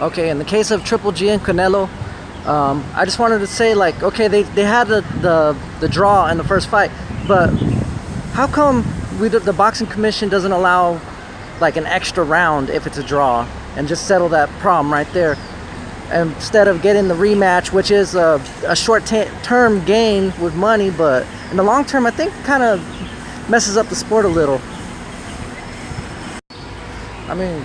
Okay, in the case of Triple G and Canelo, um, I just wanted to say like, okay, they, they had the, the, the draw in the first fight, but how come we, the boxing commission doesn't allow like an extra round if it's a draw and just settle that problem right there? Instead of getting the rematch which is a, a short term gain with money but in the long term I think kind of messes up the sport a little. I mean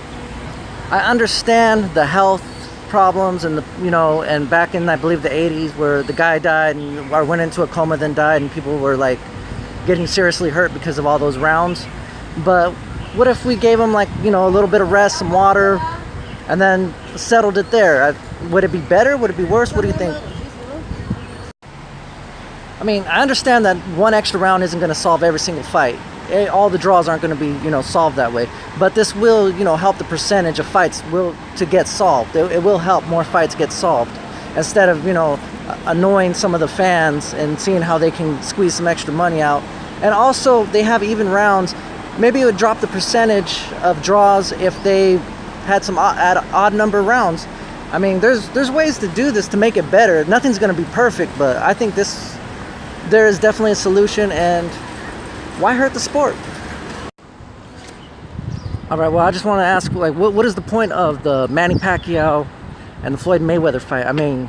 I understand the health problems and the you know and back in I believe the 80s where the guy died and or went into a coma then died and people were like getting seriously hurt because of all those rounds. But what if we gave him like you know a little bit of rest some water and then settled it there? I, would it be better? Would it be worse? What do you think? I mean I understand that one extra round isn't going to solve every single fight eh, all the draws aren't going to be you know solved that way. But this will you know help the percentage of fights will to get solved. It, it will help more fights get solved. Instead of you know annoying some of the fans and seeing how they can squeeze some extra money out. And also they have even rounds. Maybe it would drop the percentage of draws if they had some odd, odd number rounds. I mean, there's there's ways to do this to make it better. Nothing's going to be perfect, but I think this there is definitely a solution and why hurt the sport? All right, well, I just want to ask like what what is the point of the Manny Pacquiao and the Floyd Mayweather fight? I mean,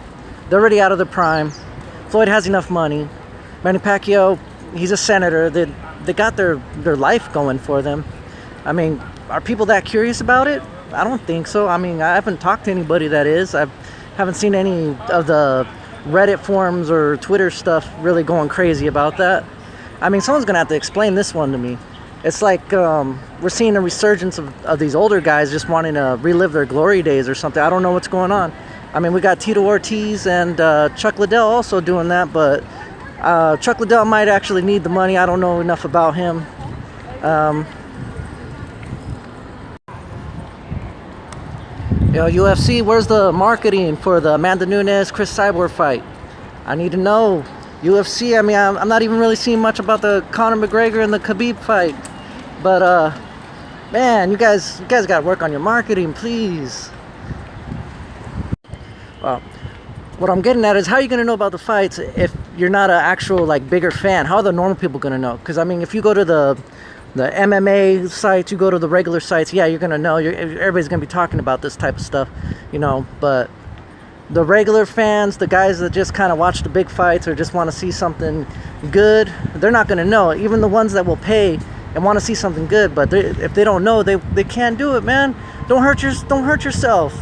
they're already out of their prime. Floyd has enough money. Manny Pacquiao, he's a senator. They they got their their life going for them. I mean, are people that curious about it? I don't think so. I mean, I haven't talked to anybody that is. I haven't seen any of the Reddit forums or Twitter stuff really going crazy about that. I mean, someone's gonna have to explain this one to me. It's like um, we're seeing a resurgence of, of these older guys just wanting to relive their glory days or something. I don't know what's going on. I mean, we got Tito Ortiz and uh, Chuck Liddell also doing that, but uh, Chuck Liddell might actually need the money. I don't know enough about him. Um, Yo, UFC, where's the marketing for the Amanda Nunes Cris Cyborg fight? I need to know. UFC, I mean, I'm, not even really seeing much about the Conor McGregor and the Khabib fight. But, uh, man, you guys, you guys got to work on your marketing, please. Well, what I'm getting at is how are you going to know about the fights if you're not an actual, like, bigger fan? How are the normal people going to know? Because, I mean, if you go to the the MMA sites, you go to the regular sites, yeah, you're gonna know. You're, everybody's gonna be talking about this type of stuff, you know. But the regular fans, the guys that just kind of watch the big fights or just want to see something good, they're not gonna know. Even the ones that will pay and want to see something good, but if they don't know, they they can't do it, man. Don't hurt your don't hurt yourself.